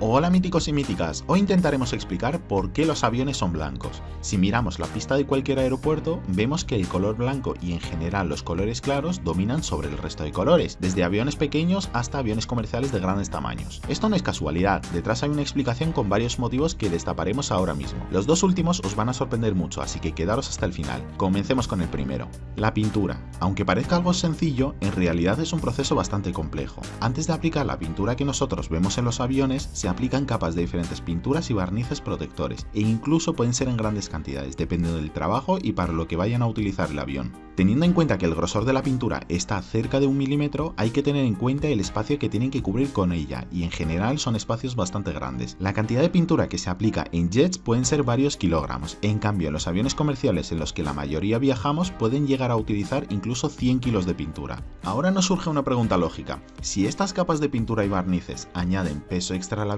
Hola míticos y míticas, hoy intentaremos explicar por qué los aviones son blancos. Si miramos la pista de cualquier aeropuerto, vemos que el color blanco y en general los colores claros dominan sobre el resto de colores, desde aviones pequeños hasta aviones comerciales de grandes tamaños. Esto no es casualidad, detrás hay una explicación con varios motivos que destaparemos ahora mismo. Los dos últimos os van a sorprender mucho, así que quedaros hasta el final. Comencemos con el primero. La pintura. Aunque parezca algo sencillo, en realidad es un proceso bastante complejo. Antes de aplicar la pintura que nosotros vemos en los aviones, se aplican capas de diferentes pinturas y barnices protectores, e incluso pueden ser en grandes cantidades, dependiendo del trabajo y para lo que vayan a utilizar el avión. Teniendo en cuenta que el grosor de la pintura está cerca de un milímetro, hay que tener en cuenta el espacio que tienen que cubrir con ella, y en general son espacios bastante grandes. La cantidad de pintura que se aplica en jets pueden ser varios kilogramos, en cambio los aviones comerciales en los que la mayoría viajamos pueden llegar a utilizar incluso 100 kilos de pintura. Ahora nos surge una pregunta lógica, si estas capas de pintura y barnices añaden peso extra al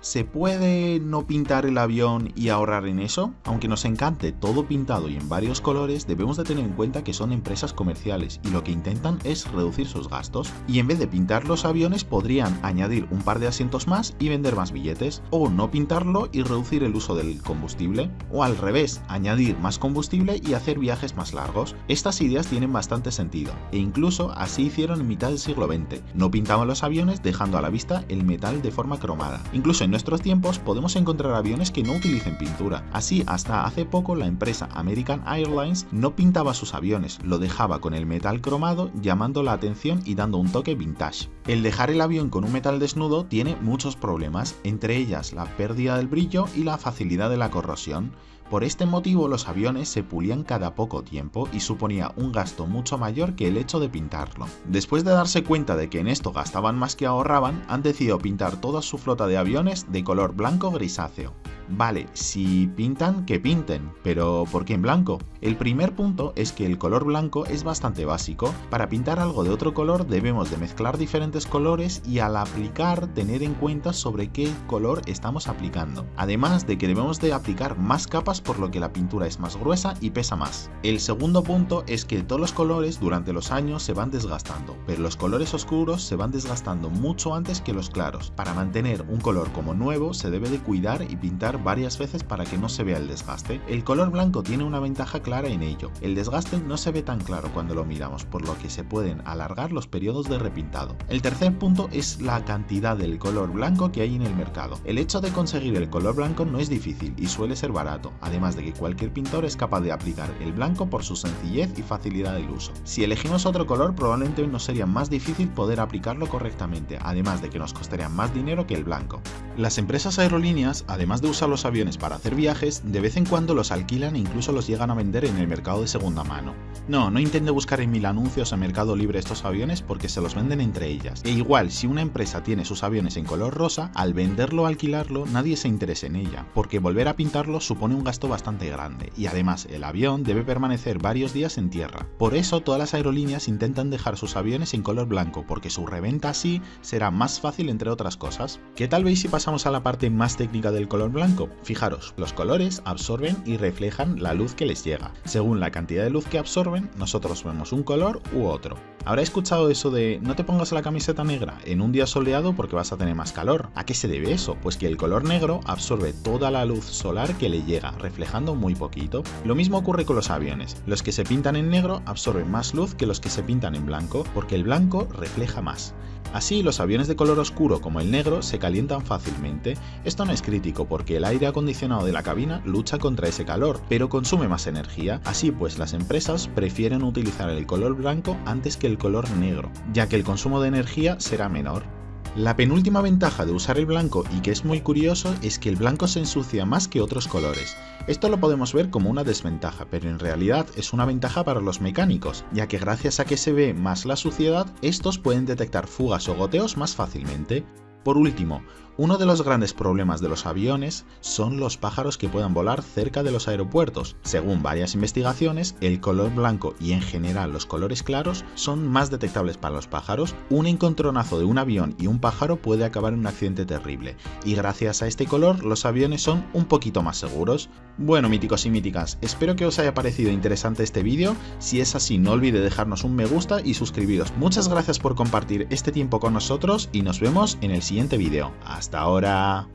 ¿se puede no pintar el avión y ahorrar en eso? Aunque nos encante todo pintado y en varios colores, debemos de tener en cuenta que son empresas comerciales y lo que intentan es reducir sus gastos. Y en vez de pintar los aviones podrían añadir un par de asientos más y vender más billetes, o no pintarlo y reducir el uso del combustible, o al revés, añadir más combustible y hacer viajes más largos. Estas ideas tienen bastante sentido, e incluso así hicieron en mitad del siglo XX. No pintaban los aviones dejando a la vista el metal de forma cromada. Incluso en nuestros tiempos podemos encontrar aviones que no utilicen pintura. Así, hasta hace poco la empresa American Airlines no pintaba sus aviones lo dejaba con el metal cromado llamando la atención y dando un toque vintage. El dejar el avión con un metal desnudo tiene muchos problemas, entre ellas la pérdida del brillo y la facilidad de la corrosión. Por este motivo los aviones se pulían cada poco tiempo y suponía un gasto mucho mayor que el hecho de pintarlo. Después de darse cuenta de que en esto gastaban más que ahorraban, han decidido pintar toda su flota de aviones de color blanco grisáceo. Vale, si pintan, que pinten, pero ¿por qué en blanco? El primer punto es que el color blanco es bastante básico. Para pintar algo de otro color debemos de mezclar diferentes colores y al aplicar tener en cuenta sobre qué color estamos aplicando. Además de que debemos de aplicar más capas por lo que la pintura es más gruesa y pesa más. El segundo punto es que todos los colores durante los años se van desgastando, pero los colores oscuros se van desgastando mucho antes que los claros. Para mantener un color como nuevo se debe de cuidar y pintar varias veces para que no se vea el desgaste. El color blanco tiene una ventaja clara en ello, el desgaste no se ve tan claro cuando lo miramos, por lo que se pueden alargar los periodos de repintado. El tercer punto es la cantidad del color blanco que hay en el mercado. El hecho de conseguir el color blanco no es difícil y suele ser barato, además de que cualquier pintor es capaz de aplicar el blanco por su sencillez y facilidad del uso. Si elegimos otro color probablemente nos sería más difícil poder aplicarlo correctamente, además de que nos costaría más dinero que el blanco. Las empresas aerolíneas, además de usar los aviones para hacer viajes, de vez en cuando los alquilan e incluso los llegan a vender en el mercado de segunda mano. No, no intente buscar en mil anuncios en Mercado Libre estos aviones porque se los venden entre ellas. E igual, si una empresa tiene sus aviones en color rosa, al venderlo o alquilarlo nadie se interesa en ella, porque volver a pintarlo supone un gasto bastante grande, y además el avión debe permanecer varios días en tierra. Por eso todas las aerolíneas intentan dejar sus aviones en color blanco, porque su reventa así será más fácil entre otras cosas. ¿Qué tal veis si a la parte más técnica del color blanco? Fijaros, los colores absorben y reflejan la luz que les llega. Según la cantidad de luz que absorben, nosotros vemos un color u otro. Habrá escuchado eso de no te pongas la camiseta negra en un día soleado porque vas a tener más calor. ¿A qué se debe eso? Pues que el color negro absorbe toda la luz solar que le llega, reflejando muy poquito. Lo mismo ocurre con los aviones. Los que se pintan en negro absorben más luz que los que se pintan en blanco, porque el blanco refleja más. Así, los aviones de color oscuro como el negro se calientan fácilmente. Esto no es crítico porque el aire acondicionado de la cabina lucha contra ese calor, pero consume más energía. Así pues, las empresas prefieren utilizar el color blanco antes que el color negro, ya que el consumo de energía será menor. La penúltima ventaja de usar el blanco y que es muy curioso es que el blanco se ensucia más que otros colores. Esto lo podemos ver como una desventaja, pero en realidad es una ventaja para los mecánicos, ya que gracias a que se ve más la suciedad, estos pueden detectar fugas o goteos más fácilmente. Por último, uno de los grandes problemas de los aviones son los pájaros que puedan volar cerca de los aeropuertos. Según varias investigaciones, el color blanco y en general los colores claros son más detectables para los pájaros. Un encontronazo de un avión y un pájaro puede acabar en un accidente terrible, y gracias a este color los aviones son un poquito más seguros. Bueno míticos y míticas, espero que os haya parecido interesante este vídeo, si es así no olvide dejarnos un me gusta y suscribiros. Muchas gracias por compartir este tiempo con nosotros y nos vemos en el siguiente vídeo. Hasta Hasta ahora.